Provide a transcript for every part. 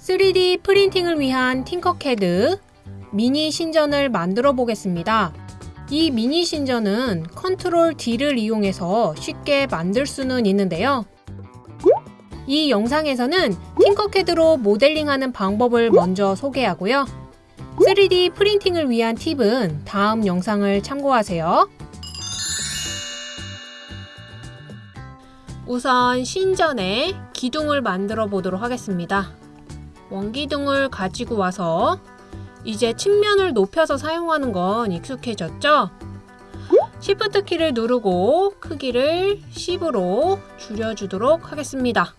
3D 프린팅을 위한 팅커캐드 미니 신전을 만들어 보겠습니다. 이 미니 신전은 컨트롤 D를 이용해서 쉽게 만들 수는 있는데요. 이 영상에서는 팅커캐드로 모델링하는 방법을 먼저 소개하고요. 3D 프린팅을 위한 팁은 다음 영상을 참고하세요. 우선 신전에 기둥을 만들어 보도록 하겠습니다. 원기둥을 가지고 와서 이제 측면을 높여서 사용하는 건 익숙해졌죠? Shift 키를 누르고 크기를 10으로 줄여주도록 하겠습니다.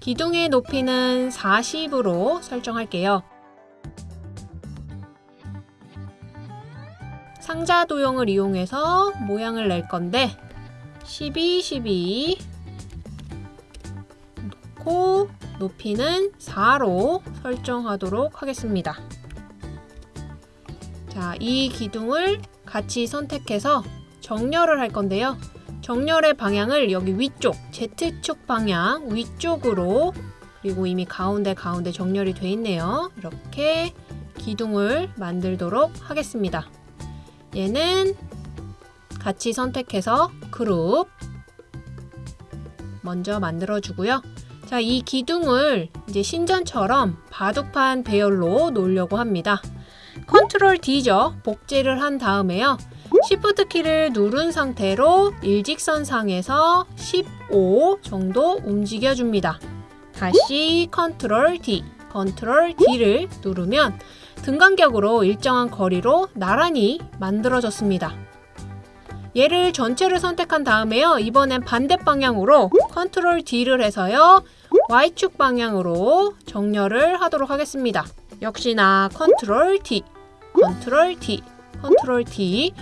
기둥의 높이는 40으로 설정할게요. 상자 도형을 이용해서 모양을 낼 건데 12, 12 놓고 높이는 4로 설정하도록 하겠습니다. 자, 이 기둥을 같이 선택해서 정렬을 할 건데요. 정렬의 방향을 여기 위쪽, Z축 방향 위쪽으로 그리고 이미 가운데 가운데 정렬이 돼 있네요. 이렇게 기둥을 만들도록 하겠습니다. 얘는 같이 선택해서 그룹 먼저 만들어 주고요. 자, 이 기둥을 이제 신전처럼 바둑판 배열로 놓으려고 합니다. 컨트롤 D죠. 복제를 한 다음에요. Shift 키를 누른 상태로 일직선 상에서 15 정도 움직여 줍니다. 다시 컨트롤 D, 컨트롤 D를 누르면 등간격으로 일정한 거리로 나란히 만들어졌습니다. 얘를 전체를 선택한 다음에요. 이번엔 반대 방향으로 컨트롤 D를 해서요. Y축 방향으로 정렬을 하도록 하겠습니다. 역시나 컨트롤 D, 컨트롤 D, 컨트롤 D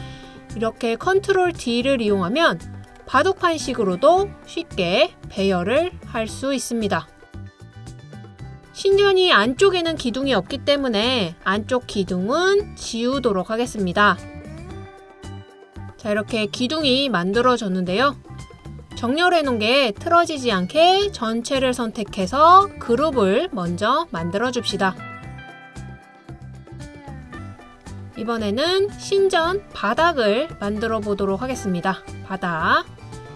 이렇게 컨트롤 D를 이용하면 바둑판식으로도 쉽게 배열을 할 수 있습니다. 신전이 안쪽에는 기둥이 없기 때문에 안쪽 기둥은 지우도록 하겠습니다. 자 이렇게 기둥이 만들어졌는데요. 정렬해 놓은 게 틀어지지 않게 전체를 선택해서 그룹을 먼저 만들어 줍시다. 이번에는 신전 바닥을 만들어 보도록 하겠습니다. 바닥.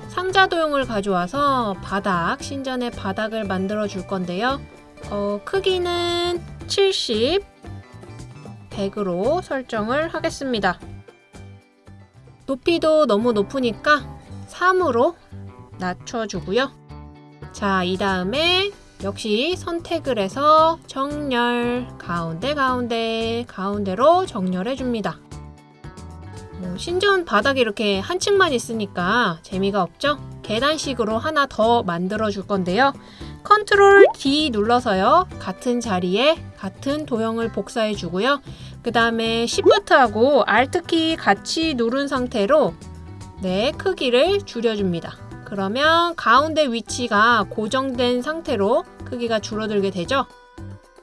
상자 도형을 가져와서 바닥, 신전의 바닥을 만들어 줄 건데요. 어, 크기는 70, 100으로 설정을 하겠습니다. 높이도 너무 높으니까 3으로 낮춰주고요. 자, 이 다음에 역시 선택을 해서 정렬, 가운데, 가운데, 가운데로 정렬해 줍니다. 뭐, 신전 바닥이 이렇게 한 층만 있으니까 재미가 없죠? 계단식으로 하나 더 만들어 줄 건데요. 컨트롤 D 눌러서요. 같은 자리에 같은 도형을 복사해 주고요. 그 다음에 Shift하고 Alt키 같이 누른 상태로 네, 크기를 줄여줍니다. 그러면 가운데 위치가 고정된 상태로 크기가 줄어들게 되죠.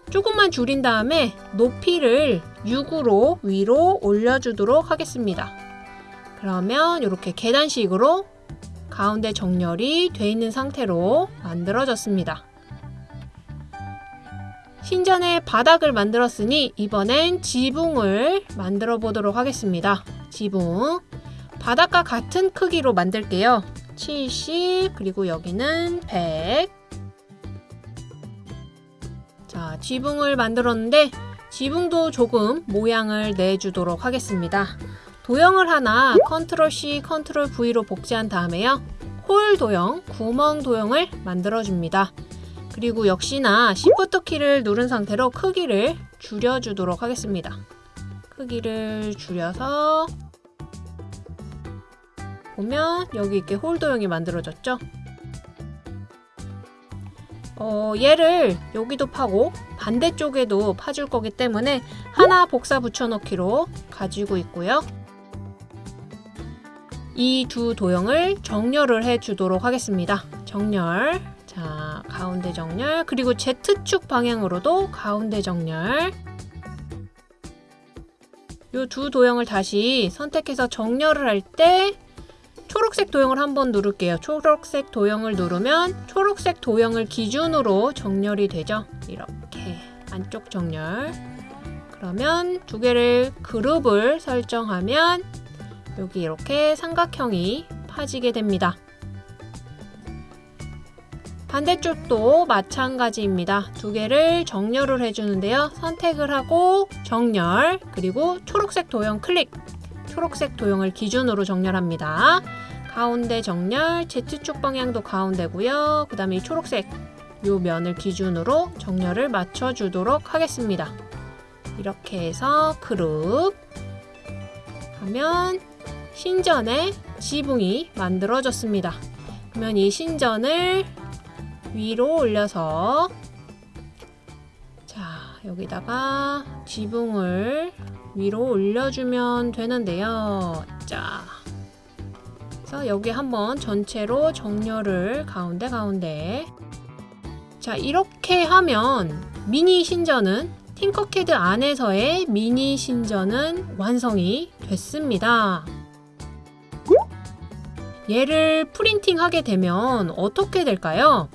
조금만 줄인 다음에 높이를 6으로 위로 올려주도록 하겠습니다. 그러면 이렇게 계단식으로 가운데 정렬이 돼 있는 상태로 만들어졌습니다. 신전의 바닥을 만들었으니 이번엔 지붕을 만들어 보도록 하겠습니다. 지붕 바닥과 같은 크기로 만들게요. 70 그리고 여기는 100 자, 지붕을 만들었는데 지붕도 조금 모양을 내주도록 하겠습니다. 도형을 하나 컨트롤 C, 컨트롤 V로 복제한 다음에요. hole 도형, 구멍 도형을 만들어줍니다. 그리고 역시나 Shift 키를 누른 상태로 크기를 줄여주도록 하겠습니다. 크기를 줄여서 보면 여기 이렇게 hole 도형이 만들어졌죠? 어, 얘를 여기도 파고 반대쪽에도 파줄 거기 때문에 하나 복사 붙여넣기로 가지고 있고요. 이 두 도형을 정렬을 해주도록 하겠습니다. 정렬. 자, 가운데 정렬. 그리고 Z축 방향으로도 가운데 정렬. 이 두 도형을 다시 선택해서 정렬을 할 때 초록색 도형을 한번 누를게요. 초록색 도형을 누르면 초록색 도형을 기준으로 정렬이 되죠. 이렇게 안쪽 정렬. 그러면 두 개를 그룹을 설정하면 여기 이렇게 삼각형이 파지게 됩니다. 반대쪽도 마찬가지입니다. 두 개를 정렬을 해주는데요. 선택을 하고 정렬 그리고 초록색 도형 클릭 초록색 도형을 기준으로 정렬합니다. 가운데 정렬 Z축 방향도 가운데고요. 그 다음에 이 초록색 요 면을 기준으로 정렬을 맞춰주도록 하겠습니다. 이렇게 해서 그룹 하면 신전의 지붕이 만들어졌습니다. 그러면 이 신전을 위로 올려서 자 여기다가 지붕을 위로 올려주면 되는데요. 자 그래서 여기 한번 전체로 정렬을 가운데 가운데 자 이렇게 하면 미니 신전은 팅커캐드 안에서의 미니 신전은 완성이 됐습니다. 얘를 프린팅 하게 되면 어떻게 될까요?